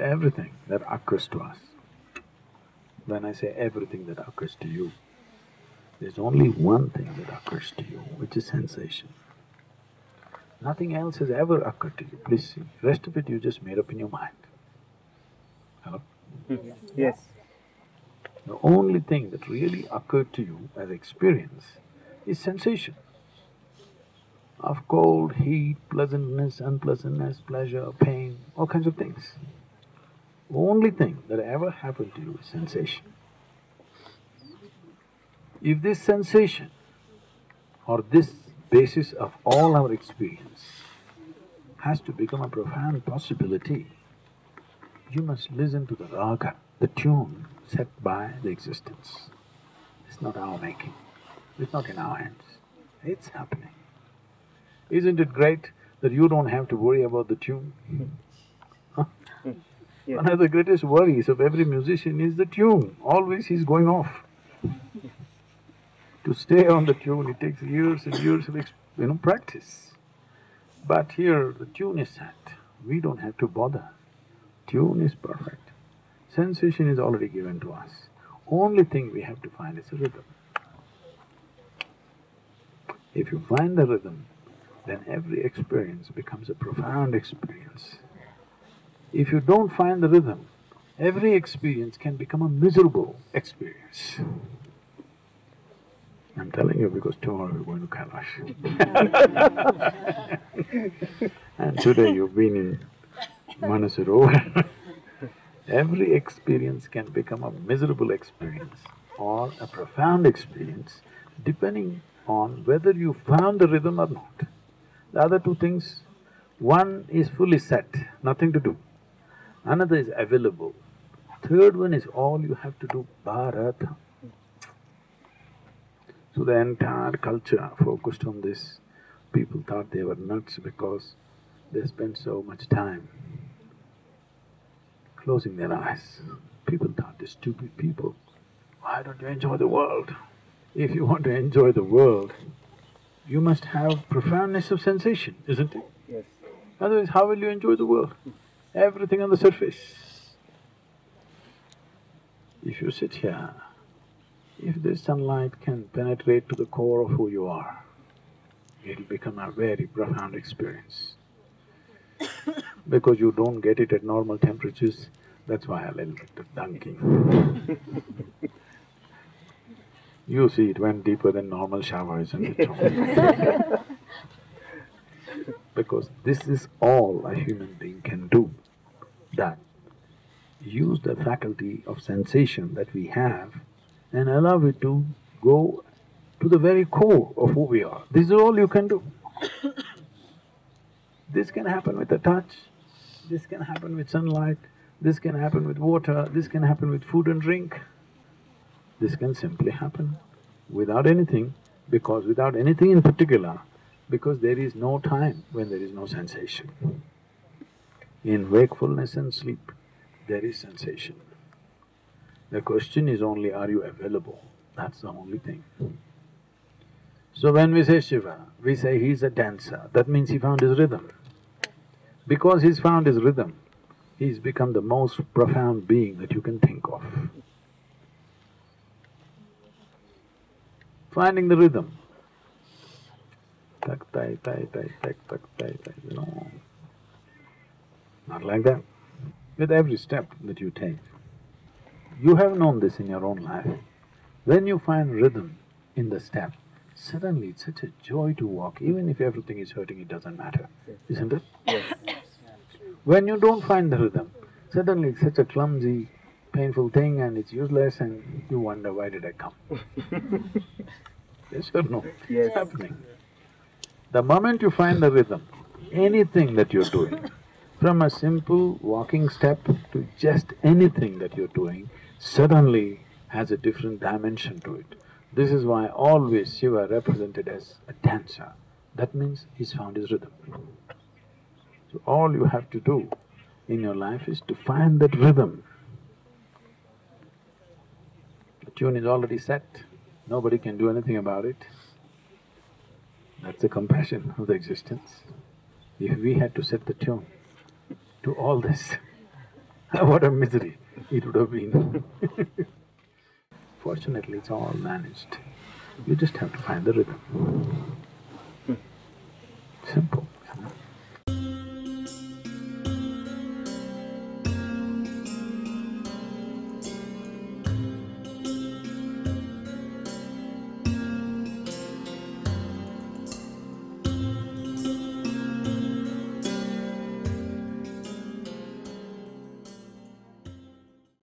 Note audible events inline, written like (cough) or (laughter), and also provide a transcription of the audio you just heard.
everything that occurs to us. When I say everything that occurs to you, there's only one thing that occurs to you, which is sensation. Nothing else has ever occurred to you, please see. Rest of it you just made up in your mind. Hello? (laughs) Yes. The only thing that really occurred to you as experience is sensation of cold, heat, pleasantness, unpleasantness, pleasure, pain, all kinds of things. The only thing that ever happened to you is sensation. If this sensation or this basis of all our experience has to become a profound possibility, you must listen to the raga, the tune set by the existence. It's not our making, it's not in our hands, it's happening. Isn't it great that you don't have to worry about the tune? Huh? (laughs) (laughs) Yes. One of the greatest worries of every musician is the tune, always he's going off. to stay on the tune, it takes years and years of you know, practice. But here, the tune is set, we don't have to bother. Tune is perfect. Sensation is already given to us. Only thing we have to find is a rhythm. If you find the rhythm, then every experience becomes a profound experience. If you don't find the rhythm, every experience can become a miserable experience. I'm telling you because tomorrow we're going to Kailash. (laughs) and today you've been in Manasarovar. (laughs) every experience can become a miserable experience or a profound experience depending on whether you found the rhythm or not. The other two things, one is fully set, nothing to do. Another is available. Third one is all you have to do, bharata. So the entire culture focused on this. People thought they were nuts because they spent so much time closing their eyes. People thought they're stupid people. Why don't you enjoy the world? If you want to enjoy the world, you must have profoundness of sensation, isn't it? Yes. Otherwise, how will you enjoy the world? Everything on the surface. If you sit here, if this sunlight can penetrate to the core of who you are, it'll become a very profound experience. (coughs) because you don't get it at normal temperatures, that's why a little bit of dunking. (laughs) you see, it went deeper than normal shower, isn't it? because this is all a human being can do, that use the faculty of sensation that we have and allow it to go to the very core of who we are. This is all you can do. (coughs) this can happen with a touch, this can happen with sunlight, this can happen with water, this can happen with food and drink. This can simply happen without anything, because without anything in particular, because there is no time when there is no sensation. In wakefulness and sleep, there is sensation. The question is only, are you available? That's the only thing. So when we say Shiva, we say he's a dancer, that means he found his rhythm. Because he's found his rhythm, he's become the most profound being that you can think of. Finding the rhythm. Tak tai tai tai tak tak tai tai. Not like that. With every step that you take, you have known this in your own life. When you find rhythm in the step, suddenly it's such a joy to walk, even if everything is hurting, it doesn't matter, isn't it? Yes. When you don't find the rhythm, suddenly it's such a clumsy, painful thing and it's useless and you wonder, why did I come? (laughs) yes or no? Yes. It's happening. The moment you find the rhythm, anything that you're doing, from a simple walking step to just anything that you're doing, suddenly has a different dimension to it. This is why always Shiva represented as a dancer. That means he's found his rhythm. So all you have to do in your life is to find that rhythm. The tune is already set, nobody can do anything about it. That's the compassion of the existence. If we had to set the tune to all this, (laughs) what a misery it would have been (laughs) Fortunately, it's all managed. You just have to find the rhythm.